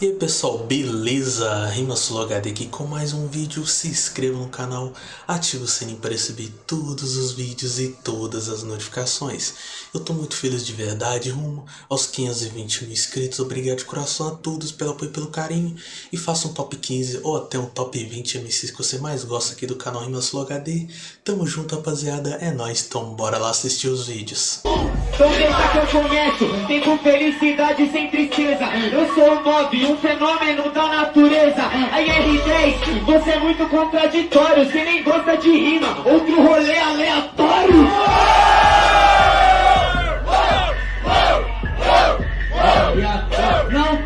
E aí pessoal, beleza? RimaSuloHD aqui com mais um vídeo, se inscreva no canal, ative o sininho para receber todos os vídeos e todas as notificações. Eu tô muito feliz de verdade, rumo aos 520 mil inscritos, obrigado de coração a todos pelo apoio e pelo carinho. E faça um top 15 ou até um top 20 MCs que você mais gosta aqui do canal RimaSuloHD. Tamo junto rapaziada, é nóis, então bora lá assistir os vídeos. Então deixa que eu começo, felicidade sem tristeza Eu sou um fenômeno da natureza Aí R3, você é muito contraditório Você nem gosta de rima, outro rolê aleatório. Não,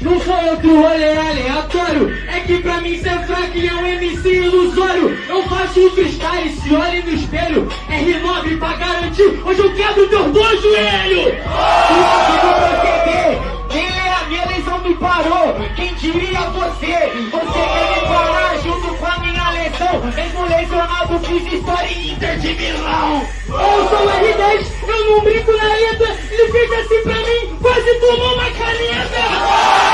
não foi outro rolê aleatório. É que pra mim ser fraco é um MC ilusório. Eu faço freestyle, se olhe no espelho. R9 pra garantir, hoje eu quebro teus dois joelhos parou Quem diria você? Você quer me parar junto com a minha lesão Mesmo lesionado, fiz história em Inter de Milão Eu sou o R10, eu não brinco na letra Ele fez assim pra mim, quase tomou uma caneta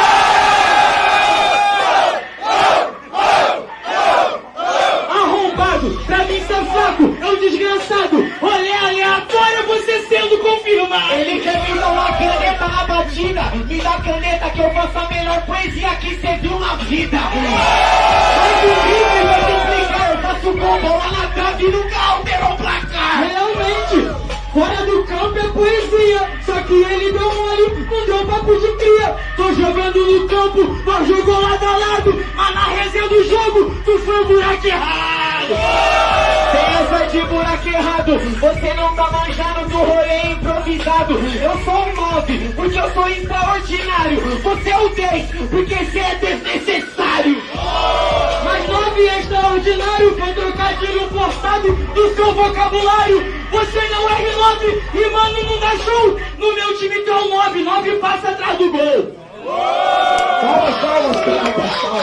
pra mim ser fraco, é um desgraçado. Olha aleatório você sendo confirmado. Ele quer me batida, me dá caneta que eu faço a melhor poesia que você viu na vida. Mas o rifle vai te explicar, eu faço gol, bola na trave e nunca alterou o placar. Realmente. Fora do campo é poesia, só que ele deu mole, não deu papo de cria. Tô jogando no campo, mas jogou lado a lado, mas na resenha do jogo, tu foi o buraco errado. De buraco errado, você não tá manjando do rolê improvisado. Eu sou o 9, porque eu sou extraordinário. Você é o 10, porque você é desnecessário. Mas 9 é extraordinário, foi trocadilho forçado do seu vocabulário. Você não é R9 e mano não dá show. No meu time tem um 9, 9 passa atrás do gol.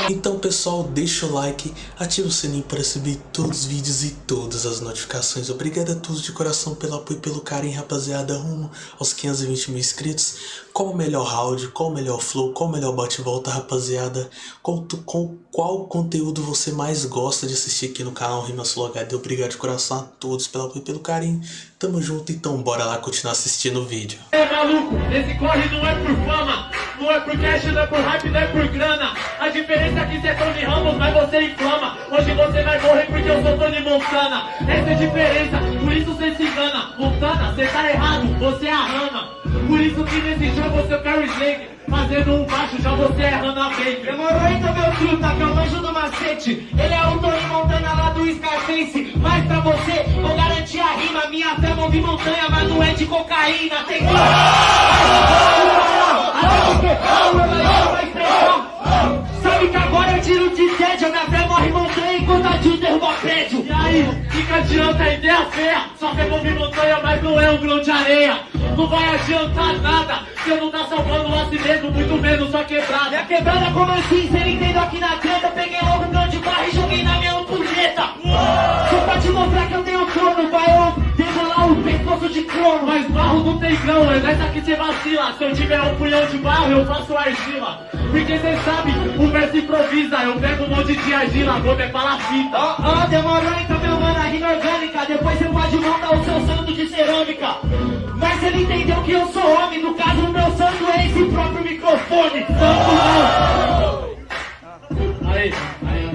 Então pessoal, deixa o like, ativa o sininho para receber todos os vídeos e todas as notificações. Obrigado a todos de coração pelo apoio e pelo carinho, rapaziada, rumo aos 520 mil inscritos. Qual o melhor round, qual o melhor flow, qual o melhor bate-volta, rapaziada? Qual, com, qual conteúdo você mais gosta de assistir aqui no canal Rimas HD? Obrigado de coração a todos e pelo carinho. Tamo junto, então bora lá continuar assistindo o vídeo. É maluco, esse corre não é por fama, não é por cash, não é por hype, não é por grana. A diferença é que você é Tony Ramos, mas você inflama. Hoje você vai morrer porque eu sou Tony Montana. Essa é a diferença, por isso você se engana. Montana, você tá errado, você é a rama. Por isso que nesse jogo você é o Carrie Slade. Fazendo um baixo, já você errando a Baker. Demorou então meu truta, que eu manjo do macete. Ele é o Tony Montana lá do Scarface. Mas pra você, vou garantir a rima. Minha fé move montanha, mas não é de cocaína. Tem que... Estressar. Sabe que agora eu tiro de tédio. Minha fé morre montanha enquanto a Jill derruba prédio. E aí, fica adianta a ideia feia. Só fé move montanha, mas não é um grão de areia. Não vai adiantar nada. Você não tá salvando a si mesmo, muito menos sua quebrada. Minha quebrada como assim? Cê entendeu aqui na treta. Peguei logo um grão de barra e joguei na minha ampulheta. Só pra te mostrar que eu tenho trono, vai eu demolar o pescoço de crono. Mas barro não tem grão, é nessa que você vacila. Se eu tiver um punhão de barro, eu faço argila. Porque cê sabe, o verso improvisa. Eu pego um monte de argila, vou me palafita. Ó, ó, demorou então, meu mano, a rima orgânica. Depois você pode montar o seu santo de cerâmica. Mas ele entendeu que eu sou homem, no caso o meu santo é esse próprio microfone. Santo não. Aí, aí.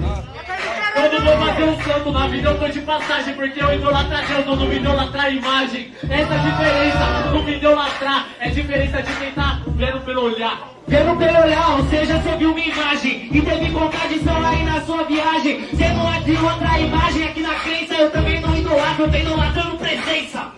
Quando vou fazer um santo na vida eu tô de passagem Porque eu idolatrar Deus, eu não me idolatrar a imagem Essa é a diferença, não me idolatrar É a diferença de quem tá vendo pelo olhar Vendo pelo olhar, ou seja, você viu uma imagem E teve contradição aí na sua viagem Você não abriu outra imagem aqui na crença Eu também não idolatro, eu tô idolatrando presença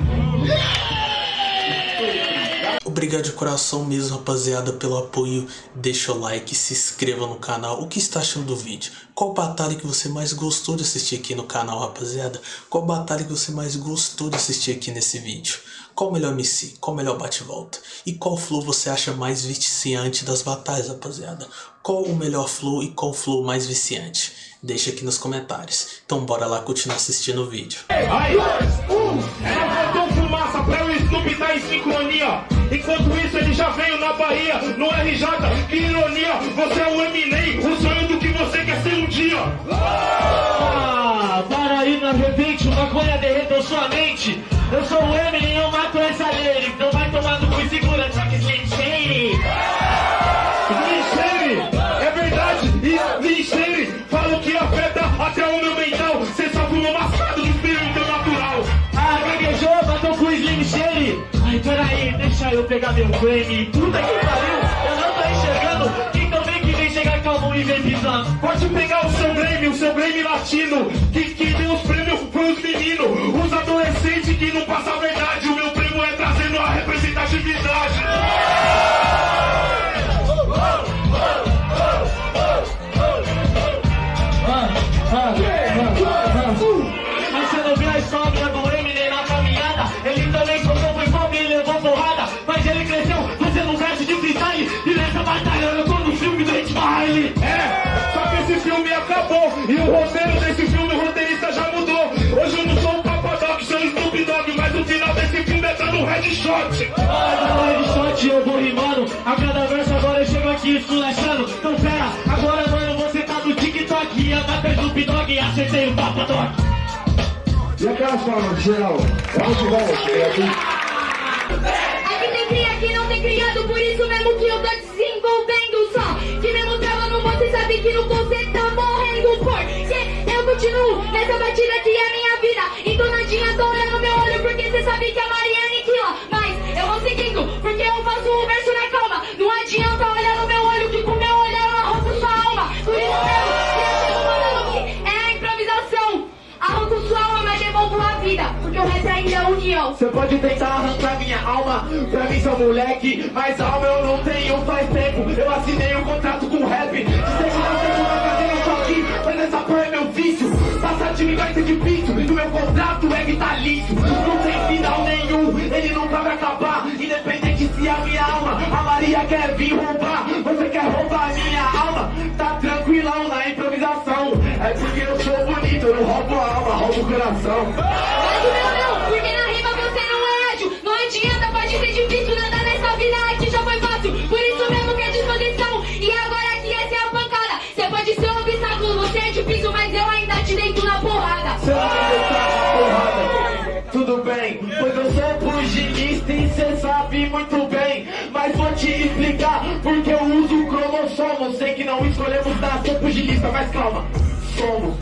obrigado de coração mesmo, rapaziada, pelo apoio. Deixa o like, se inscreva no canal. O que está achando do vídeo? Qual batalha que você mais gostou de assistir aqui no canal, rapaziada? Qual batalha que você mais gostou de assistir aqui nesse vídeo? Qual o melhor MC? Qual o melhor bate-volta? E qual flow você acha mais viciante das batalhas, rapaziada? Qual o melhor flow e qual flow mais viciante? Deixa aqui nos comentários. Então bora lá continuar assistindo o vídeo. 3, 2, 1, Enquanto isso ele já veio na Bahia, no RJ, que ironia, você é o Eminem, o sonho do que você quer ser um dia. Eu pegar meu Grammy. Puta que pariu, eu não tô enxergando. Quem também que vem chegar calmo e vem pisando. Pode pegar o seu Grammy, o seu Grammy latino, que, que deu os prêmios pros meninos, os adolescentes que não passam a verdade, o meu prêmio é trazendo a representatividade. E acertei o Papadoc. E aquelas palmas, geral? Vamos que vamos, cheguei aqui. Aqui tem cria que não tem criado, por isso mesmo que eu tô desenvolvendo só. Que mesmo travando, você sabe que no você tá morrendo porque eu continuo nessa batida que é minha vida. Entonadinha, tô olhando meu olho porque você sabe que a Maria aniquila. Mas eu vou seguindo, porque eu faço o verso na calma. Não adianta Você pode tentar arrancar minha alma, pra mim sou moleque, mas alma eu não tenho faz tempo. Eu assinei um contrato com rap, de não tem uma cadeira, eu tô aqui, mas essa porra é meu vício. Passar de mim vai ser difícil, o meu contrato é vitalício. Não tem final nenhum, ele nunca vai acabar, independente se a minha alma, a Maria quer vir roubar. Você quer roubar minha alma? Tá tranquilão na improvisação, é porque eu sou bonito, eu não roubo a alma, roubo o coração. Explicar porque eu uso cromossomo. Sei que não escolhemos nascer pugilista, mas calma, somos.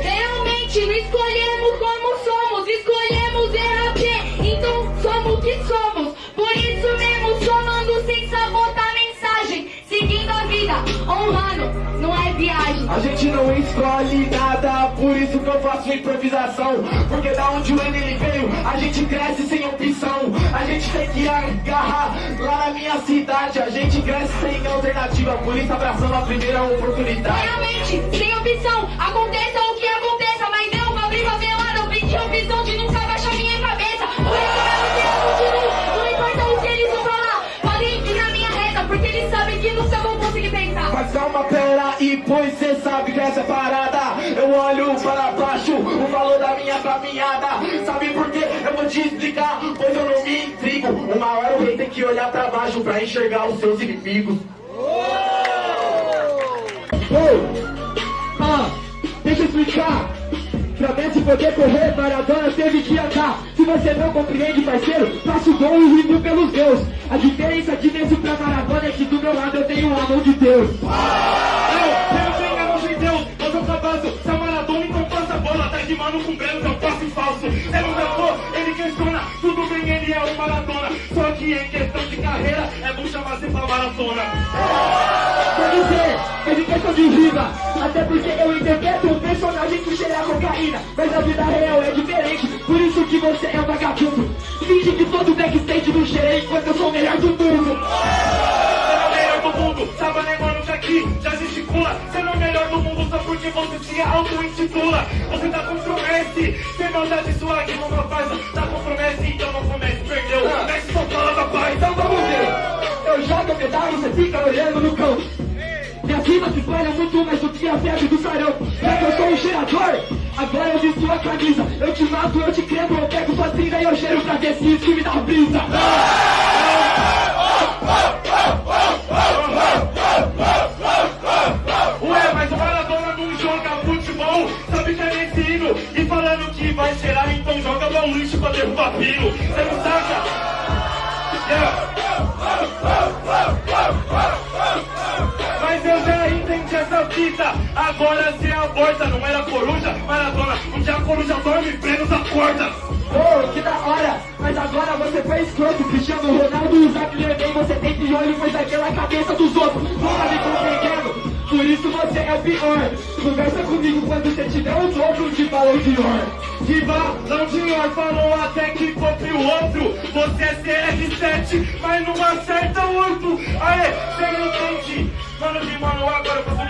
Realmente, não escolhemos como somos, escolhemos RAP. Então somos o que somos. Por isso mesmo, somando sem sabotar a mensagem. Seguindo a vida, honrando, não é viagem. A gente não escolhe nada, por isso que eu faço improvisação. Porque da onde o Enem veio, a gente cresce sem opção. A gente tem que agarrar lá na minha cidade. A gente cresce sem alternativa, por isso abraçando a primeira oportunidade. Realmente, sem opção, aconteça o que aconteça, mas eu vou abrir favelada, eu pedi opção de nunca baixar minha cabeça. Por isso mesmo que eu continuo, não importa o que eles vão falar, podem ir na minha reta, porque eles sabem que nunca vão conseguir pensar. Mas calma, pera e pois cê sabe que essa é parada Eu olho para baixo, o valor da minha caminhada Sabe por quê? Eu vou te explicar, pois eu não me intrigo Uma hora o rei tem que olhar pra baixo pra enxergar os seus inimigos Ah, deixa eu explicar. Pra Messi poder correr, Maradona teve que andar. Se você não compreende, parceiro, faço gol e rimo pelos deus. A diferença de Messi pra Maradona é que do meu lado eu tenho a mão de Deus. Eu, eu tenho a mão de Deus, eu sou se a Maradona então passa a bola, tá de mano com Breno, eu passo falso. É um doutor, ele questiona, tudo bem, ele é o Maradona. Só que em questão de carreira, é bom chamar sempre pra maratona. Quer dizer, é de questão de vida. Até porque eu interpreto um personagem que cheira a cocaína. Mas a vida real é diferente, por isso que você é um vagabundo. Finge que todo backstage não cheira enquanto eu sou o melhor do mundo. É o melhor do mundo, sabe, né, aqui já gesticula. Você não é o melhor do mundo só porque você se auto-intitula. Você tá com promesse, sem maldade sua que não faz. Tá com promesse, então não comece, perdeu. Desce sua fala paz, Então vamos ver. Eu jogo a medalha, você fica olhando no campo. Minha rima se espalha muito mais do que a febre do sarão. Já que eu sou um cheirador, agora eu visto a camisa. Eu te mato, eu te quebro, eu pego sua cinza e eu cheiro pra ver se isso me dá brisa. Essa fita. Agora você aborta, não era coruja, maratona. Onde a coruja dorme, prenos acorda. Oh, que da hora! Mas agora você foi escroto Cristiano Ronaldo usa bem você tem piolho Pois aquela cabeça dos outros Nunca me compreendendo por isso você é o pior Conversa comigo quando você tiver o dobro de balão de or Riva, não senhor, falou até que compre o outro Você é CR7, mas não acerta o outro Aê, cê não entende Mano de mano, agora eu faço um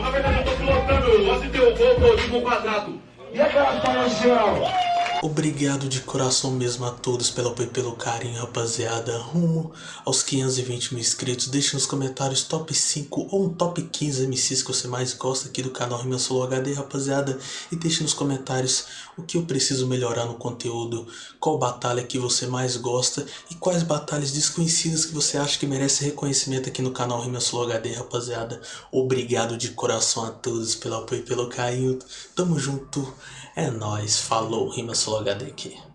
Na verdade eu tô pilotando, de ter o voo tipo quadrado. E aquelas de geral? Obrigado de coração mesmo a todos pelo apoio e pelo carinho, rapaziada. Rumo aos 520 mil inscritos. Deixe nos comentários top 5 ou um top 15 MCs que você mais gosta aqui do canal Rima Solo HD, rapaziada. E deixe nos comentários o que eu preciso melhorar no conteúdo, qual batalha que você mais gosta e quais batalhas desconhecidas que você acha que merece reconhecimento aqui no canal Rima Solo HD, rapaziada. Obrigado de coração a todos pelo apoio e pelo carinho. Tamo junto. É nóis. Falou, Rima Solo HD aqui.